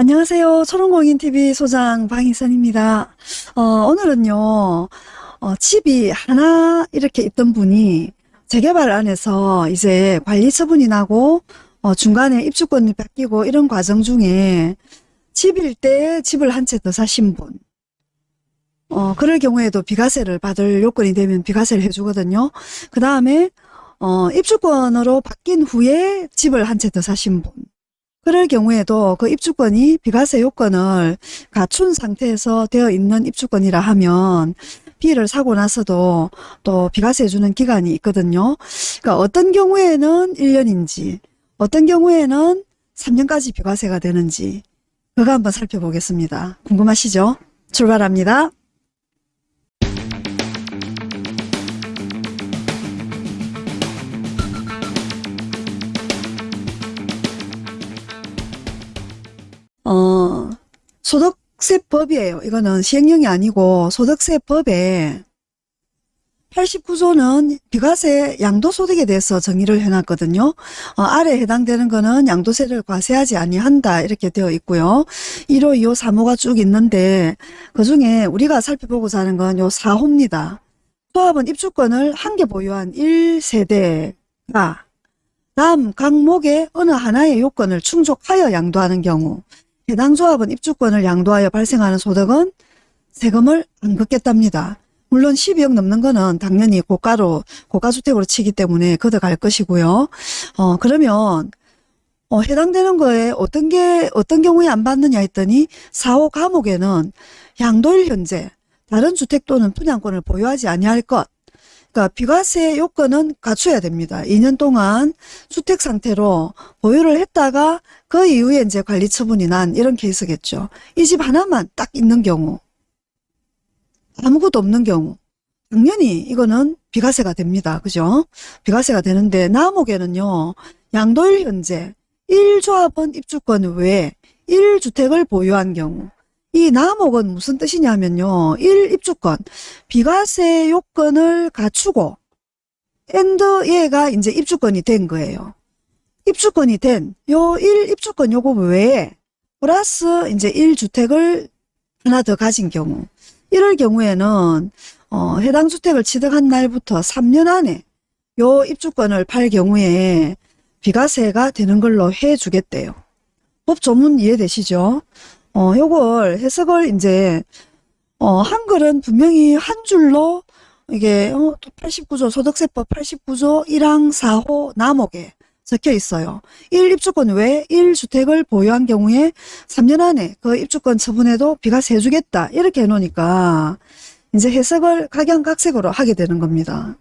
안녕하세요. 초롱공인TV 소장 방희선입니다. 어, 오늘은요, 어, 집이 하나 이렇게 있던 분이 재개발 안에서 이제 관리 처분이 나고, 어, 중간에 입주권이 바뀌고 이런 과정 중에 집일 때 집을 한 채 더 사신 분, 어, 그럴 경우에도 비과세를 받을 요건이 되면 비과세를 해주거든요. 그 다음에, 어, 입주권으로 바뀐 후에 집을 한 채 더 사신 분, 그럴 경우에도 그 입주권이 비과세 요건을 갖춘 상태에서 되어 있는 입주권이라 하면 비를 사고 나서도 또 비과세 해주는 기간이 있거든요. 그러니까 어떤 경우에는 1년인지 어떤 경우에는 3년까지 비과세가 되는지 그거 한번 살펴보겠습니다. 궁금하시죠? 출발합니다. 소득세법이에요. 이거는 시행령이 아니고 소득세법에 89조는 비과세 양도소득에 대해서 정의를 해놨거든요. 어, 아래 해당되는 거는 양도세를 과세하지 아니한다 이렇게 되어 있고요. 1호, 2호, 3호가 쭉 있는데 그 중에 우리가 살펴보고자 하는 건 요 4호입니다. 조합은 입주권을 한 개 보유한 1세대가 다음 각목의 어느 하나의 요건을 충족하여 양도하는 경우 해당 조합은 입주권을 양도하여 발생하는 소득은 세금을 안 걷겠답니다. 물론 12억 넘는 거는 당연히 고가로 고가주택으로 치기 때문에 걷어갈 것이고요. 어 그러면 어, 해당되는 거에 어떤 게 어떤 경우에 안 받느냐 했더니 4호 감옥에는 양도일 현재 다른 주택 또는 분양권을 보유하지 아니할 것 그러니까 비과세 요건은 갖춰야 됩니다. 2년 동안 주택 상태로 보유를 했다가 그 이후에 이제 관리 처분이 난 이런 케이스겠죠. 이 집 하나만 딱 있는 경우 아무것도 없는 경우 당연히 이거는 비과세가 됩니다. 그죠? 비과세가 되는데 남옥에는요. 양도일 현재 1조합원 입주권 외에 1주택을 보유한 경우 이 남옥은 무슨 뜻이냐면요. 1 입주권 비과세 요건을 갖추고 and 얘가 이제 입주권이 된 거예요. 입주권이 된 요 1 입주권 요거 외에 플러스 이제 1주택을 하나 더 가진 경우 이럴 경우에는 어, 해당 주택을 취득한 날부터 3년 안에 요 입주권을 팔 경우에 비과세가 되는 걸로 해 주겠대요. 법 조문 이해되시죠? 어, 요걸 해석을 이제 어, 한글은 분명히 한 줄로 이게 어, 89조 소득세법 89조 1항 4호 남옥에 적혀 있어요. 1 입주권 외에 1주택을 보유한 경우에 3년 안에 그 입주권 처분에도 비과세 해주겠다. 이렇게 해놓으니까 이제 해석을 각양각색으로 하게 되는 겁니다.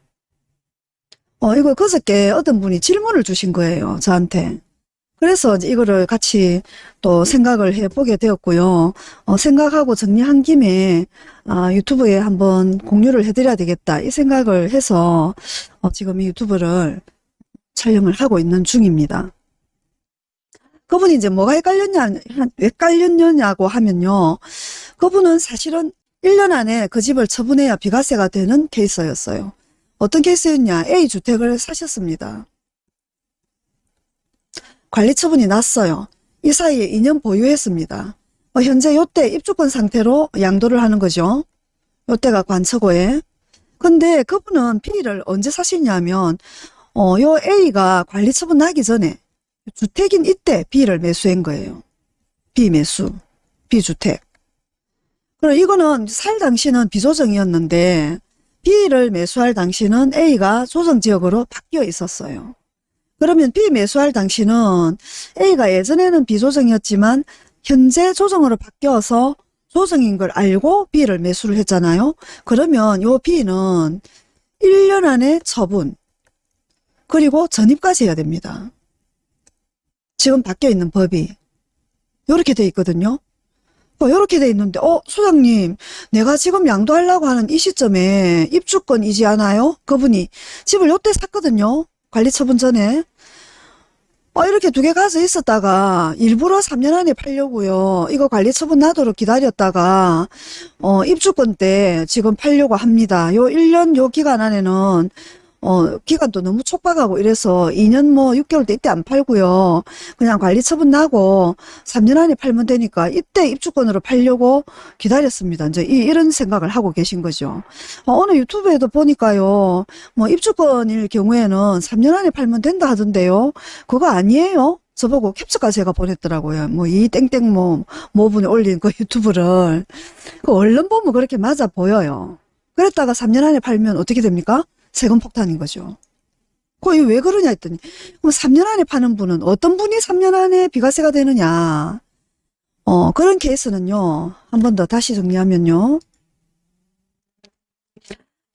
어, 이거 그저께 어떤 분이 질문을 주신 거예요. 저한테. 그래서 이거를 같이 또 생각을 해보게 되었고요. 어, 생각하고 정리한 김에 아, 유튜브에 한번 공유를 해드려야 되겠다. 이 생각을 해서 어, 지금 이 유튜브를 촬영을 하고 있는 중입니다. 그분이 이제 뭐가 헷갈렸냐, 왜 깔렸냐고 하면요. 그분은 사실은 1년 안에 그 집을 처분해야 비과세가 되는 케이스였어요. 어떤 케이스였냐. A주택을 사셨습니다. 관리 처분이 났어요. 이 사이에 2년 보유했습니다. 어, 현재 요때 입주권 상태로 양도를 하는 거죠. 요때가 관처고에. 근데 그분은 B를 언제 사시냐면 어, 요 A가 관리 처분 나기 전에 주택인 이때 B를 매수한 거예요. B 매수, B 주택. 그럼 이거는 살 당시는 비조정이었는데 B를 매수할 당시는 A가 조정 지역으로 바뀌어 있었어요. 그러면 B 매수할 당시는 A가 예전에는 비조정이었지만 현재 조정으로 바뀌어서 조정인 걸 알고 B를 매수를 했잖아요. 그러면 요 B는 1년 안에 처분, 그리고 전입까지 해야 됩니다. 지금 바뀌어 있는 법이 이렇게 돼 있거든요. 이렇게 어, 돼 있는데 어 소장님 내가 지금 양도하려고 하는 이 시점에 입주권 이지 않아요? 그분이 집을 요때 샀거든요. 관리처분 전에 어, 이렇게 두 개 가져 있었다가 일부러 3년 안에 팔려고요. 이거 관리처분 나도록 기다렸다가 어, 입주권 때 지금 팔려고 합니다. 요 1년 요 기간 안에는 어, 기간도 너무 촉박하고 이래서 2년 뭐 6개월 때 이때 안 팔고요. 그냥 관리 처분 나고 3년 안에 팔면 되니까 이때 입주권으로 팔려고 기다렸습니다. 이제 이, 이런 생각을 하고 계신 거죠. 어, 어느 유튜브에도 보니까요. 뭐 입주권일 경우에는 3년 안에 팔면 된다 하던데요. 그거 아니에요. 저보고 캡처가 제가 보냈더라고요. 뭐 이 땡땡 뭐 모분이 올린 그 유튜브를 그 얼른 보면 그렇게 맞아 보여요. 그랬다가 3년 안에 팔면 어떻게 됩니까? 세금 폭탄인 거죠. 그게 왜 그러냐 했더니 그럼 3년 안에 파는 분은 어떤 분이 3년 안에 비과세가 되느냐. 어 그런 케이스는요 한 번 더 다시 정리하면요.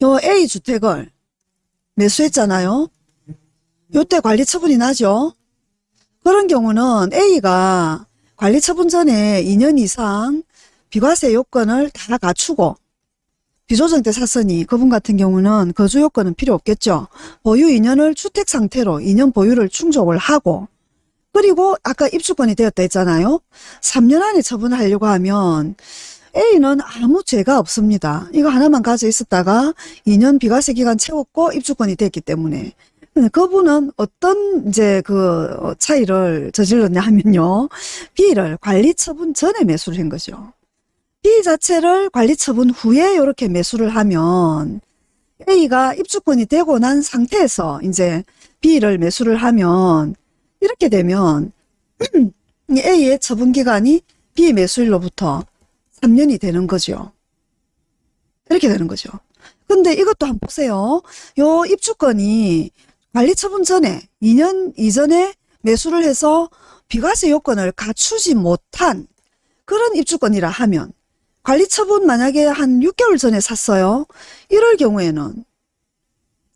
요 A 주택을 매수했잖아요. 요때 관리 처분이 나죠. 그런 경우는 A가 관리 처분 전에 2년 이상 비과세 요건을 다 갖추고 비조정 때 샀으니 그분 같은 경우는 거주 요건은 필요 없겠죠. 보유 2년을 주택 상태로 2년 보유를 충족을 하고 그리고 아까 입주권이 되었다 했잖아요. 3년 안에 처분하려고 하면 A는 아무 죄가 없습니다. 이거 하나만 가져 있었다가 2년 비과세 기간 채웠고 입주권이 됐기 때문에 그분은 어떤 이제 그 차이를 저질렀냐 하면요. B를 관리 처분 전에 매수를 한 거죠. B 자체를 관리 처분 후에 이렇게 매수를 하면 A가 입주권이 되고 난 상태에서 이제 B를 매수를 하면 이렇게 되면 이 A의 처분 기간이 B 매수일로부터 3년이 되는 거죠. 이렇게 되는 거죠. 근데 이것도 한번 보세요. 요 입주권이 관리 처분 전에 2년 이전에 매수를 해서 비과세 요건을 갖추지 못한 그런 입주권이라 하면 관리 처분 만약에 한 6개월 전에 샀어요. 이럴 경우에는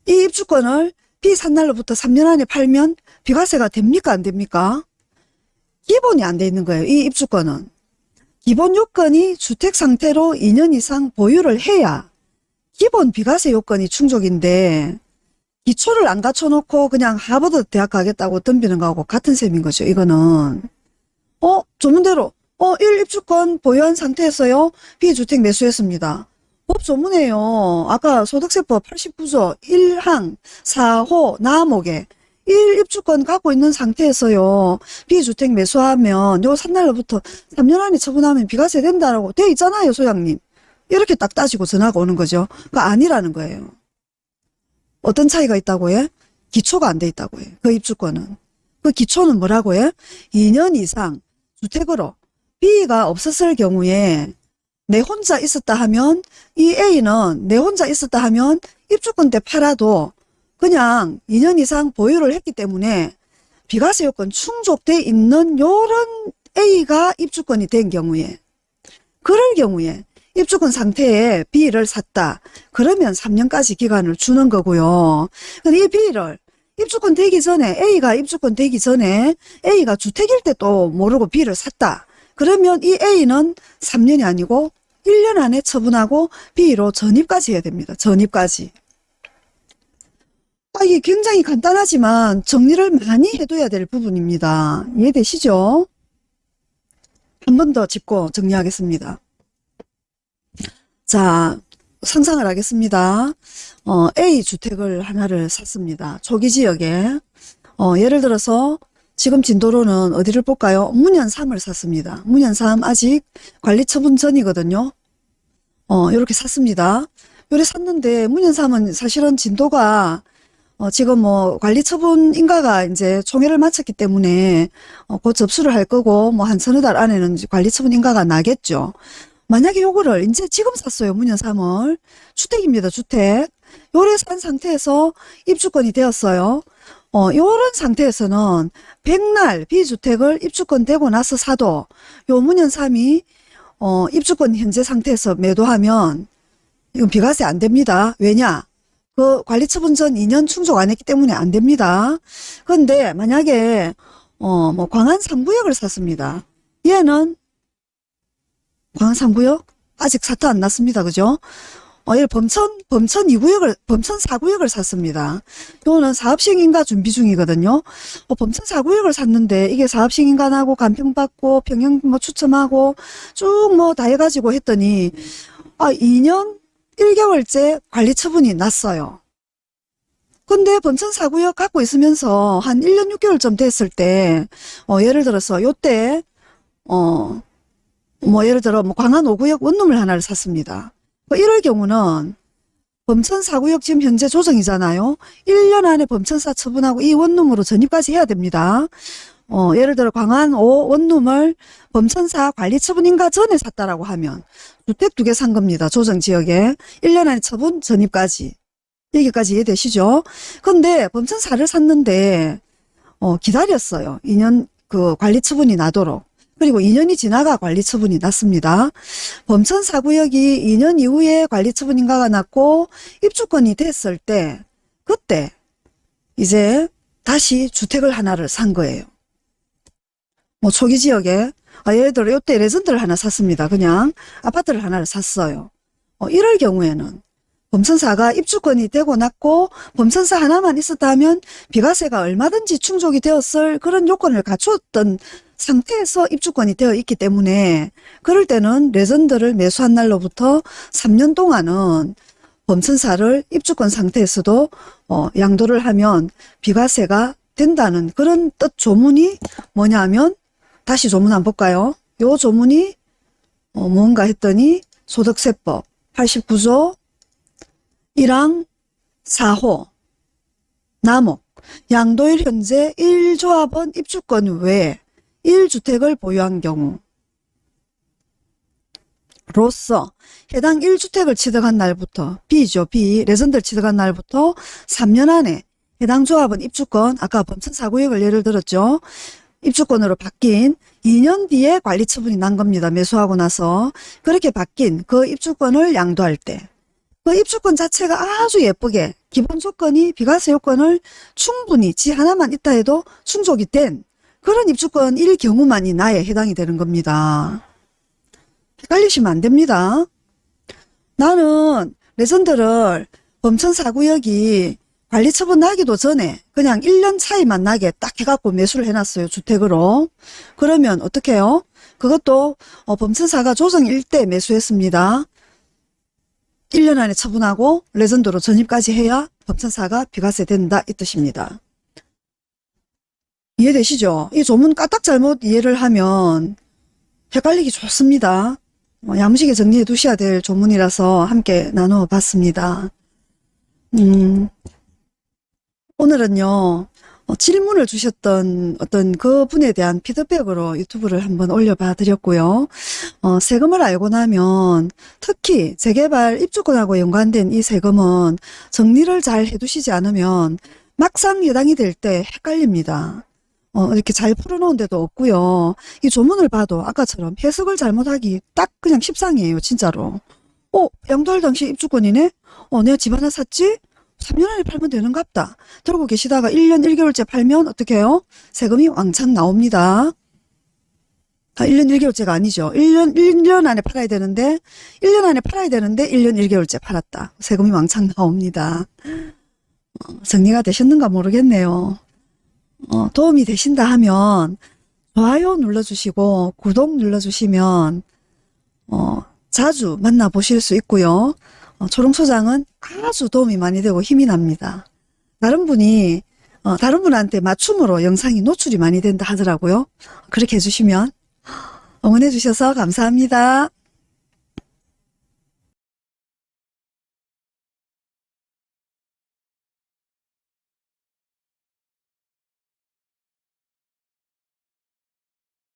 이 입주권을 비산 날로부터 3년 안에 팔면 비과세가 됩니까 안 됩니까? 기본이 안 돼 있는 거예요. 이 입주권은. 기본 요건이 주택 상태로 2년 이상 보유를 해야 기본 비과세 요건이 충족인데 기초를 안 갖춰놓고 그냥 하버드 대학 가겠다고 덤비는 거하고 같은 셈인 거죠. 이거는. 어? 조문대로 어, 1 입주권 보유한 상태에서요. 비주택 매수했습니다. 법 조문에요. 아까 소득세법 89조 1항 4호 나목에 1 입주권 갖고 있는 상태에서요. 비주택 매수하면 요 산날로부터 3년 안에 처분하면 비과세 된다라고 돼 있잖아요. 소장님. 이렇게 딱 따지고 전화가 오는 거죠. 그 아니라는 거예요. 어떤 차이가 있다고 해? 기초가 안 돼 있다고 해. 그 입주권은. 그 기초는 뭐라고 해? 2년 이상 주택으로 B가 없었을 경우에 내 혼자 있었다 하면 이 A는 내 혼자 있었다 하면 입주권 때 팔아도 그냥 2년 이상 보유를 했기 때문에 비과세 요건 충족돼 있는 요런 A가 입주권이 된 경우에 그럴 경우에 입주권 상태에 B를 샀다. 그러면 3년까지 기간을 주는 거고요. 근데 이 B를 입주권 되기 전에 A가 입주권 되기 전에 A가 주택일 때 또 모르고 B를 샀다. 그러면 이 A는 3년이 아니고 1년 안에 처분하고 B로 전입까지 해야 됩니다. 전입까지. 아, 이게 굉장히 간단하지만 정리를 많이 해둬야 될 부분입니다. 이해되시죠? 한 번 더 짚고 정리하겠습니다. 자, 상상을 하겠습니다. 어, A 주택을 하나를 샀습니다. 초기 지역에. 어, 예를 들어서 지금 진도로는 어디를 볼까요? 문현 3을 샀습니다. 문현 3 아직 관리 처분 전이거든요. 어, 이렇게 샀습니다. 요래 샀는데 문현 3은 사실은 진도가 어, 지금 뭐 관리 처분 인가가 이제 총회를 마쳤기 때문에 어, 곧 접수를 할 거고 뭐 한 서너 달 안에는 관리 처분 인가가 나겠죠. 만약에 요거를 이제 지금 샀어요. 문현 3을. 주택입니다. 주택. 요래 산 상태에서 입주권이 되었어요. 어, 요런 상태에서는 백날 비주택을 입주권 되고 나서 사도 요 문현 3이 어, 입주권 현재 상태에서 매도하면 이건 비과세 안 됩니다. 왜냐? 그 관리처분 전 2년 충족 안 했기 때문에 안 됩니다. 그런데 만약에 어, 뭐 광안 3구역을 샀습니다. 얘는 광안 3구역 아직 사태 안 났습니다. 그죠? 어, 이 범천, 범천 2구역을, 범천 4구역을 샀습니다. 요거는 사업시행인가 준비 중이거든요. 어, 범천 4구역을 샀는데 이게 사업시행인가하고 간평받고 평형 뭐 추첨하고 쭉 뭐 다 해가지고 했더니 아, 2년 1개월째 관리 처분이 났어요. 근데 범천사구역 갖고 있으면서 한 1년 6개월쯤 됐을 때, 어, 예를 들어서 요때, 어, 뭐 예를 들어 뭐 광안 5구역 원룸을 하나를 샀습니다. 뭐 이럴 경우는 범천사구역 지금 현재 조정이잖아요. 1년 안에 범천사 처분하고 이 원룸으로 전입까지 해야 됩니다. 어, 예를 들어 광안 5 원룸을 범천사 관리 처분인가 전에 샀다라고 하면 주택 두 개 산 겁니다. 조정 지역에 1년 안에 처분 전입까지 여기까지 이해되시죠? 근데 범천사를 샀는데 어, 기다렸어요. 2년 그 관리 처분이 나도록. 그리고 2년이 지나가 관리 처분이 났습니다. 범천 사구역이 2년 이후에 관리 처분 인가가 났고 입주권이 됐을 때 그때 이제 다시 주택을 하나를 산 거예요. 뭐 초기 지역에 아, 예를 들어 이때 레전드를 하나 샀습니다. 그냥 아파트를 하나를 샀어요. 어, 이럴 경우에는 범천사가 입주권이 되고 났고 범천사 하나만 있었다면 비과세가 얼마든지 충족이 되었을 그런 요건을 갖추었던 상태에서 입주권이 되어 있기 때문에 그럴 때는 레전드를 매수한 날로부터 3년 동안은 범천사를 입주권 상태에서도 어, 양도를 하면 비과세가 된다는 그런 뜻 조문이 뭐냐면 다시 조문 한번 볼까요? 요 조문이 어, 뭔가 했더니 소득세법 89조 1항 4호 남목 양도일 현재 1조합원 입주권 외에 1주택을 보유한 경우 로서 해당 1주택을 취득한 날부터 B죠. B. 레전드를 취득한 날부터 3년 안에 해당 조합은 입주권 아까 범천 사구역을 예를 들었죠. 입주권으로 바뀐 2년 뒤에 관리 처분이 난 겁니다. 매수하고 나서 그렇게 바뀐 그 입주권을 양도할 때 그 입주권 자체가 아주 예쁘게 기본 조건이 비과세 요건을 충분히 지 하나만 있다 해도 충족이 된 그런 입주권일 경우만이 나에 해당이 되는 겁니다. 헷갈리시면 안 됩니다. 나는 레전드를 범천 사구역이 관리 처분 나기도 전에 그냥 1년 차이만 나게 딱 해갖고 매수를 해놨어요. 주택으로. 그러면 어떻게 해요? 그것도 어, 범천사가 조정일 때 매수했습니다. 1년 안에 처분하고 레전드로 전입까지 해야 법천사가 비과세 된다 이 뜻입니다. 이해되시죠? 이 조문 까딱 잘못 이해를 하면 헷갈리기 좋습니다. 어, 야무지게 정리해 두셔야 될 조문이라서 함께 나누어 봤습니다. 음, 오늘은요, 어, 질문을 주셨던 어떤 그 분에 대한 피드백으로 유튜브를 한번 올려봐 드렸고요. 어, 세금을 알고 나면 특히 재개발 입주권하고 연관된 이 세금은 정리를 잘 해두시지 않으면 막상 해당이 될 때 헷갈립니다. 어, 이렇게 잘 풀어놓은 데도 없고요. 이 조문을 봐도 아까처럼 해석을 잘못하기 딱 그냥 십상이에요. 진짜로. 어, 양도할 당시 입주권이네? 어, 내가 집 하나 샀지? 3년 안에 팔면 되는갑다. 들고 계시다가 1년 1개월째 팔면 어떻게 해요? 세금이 왕창 나옵니다. 아, 1년 1개월째가 아니죠. 1년, 1년 안에 팔아야 되는데, 1년 안에 팔아야 되는데, 1년 1개월째 팔았다. 세금이 왕창 나옵니다. 어, 정리가 되셨는가 모르겠네요. 어, 도움이 되신다 하면, 좋아요 눌러주시고, 구독 눌러주시면, 어, 자주 만나보실 수 있고요. 어, 초롱소장은 아주 도움이 많이 되고 힘이 납니다. 다른 분이 어, 다른 분한테 맞춤으로 영상이 노출이 많이 된다 하더라고요. 그렇게 해주시면 응원해 주셔서 감사합니다.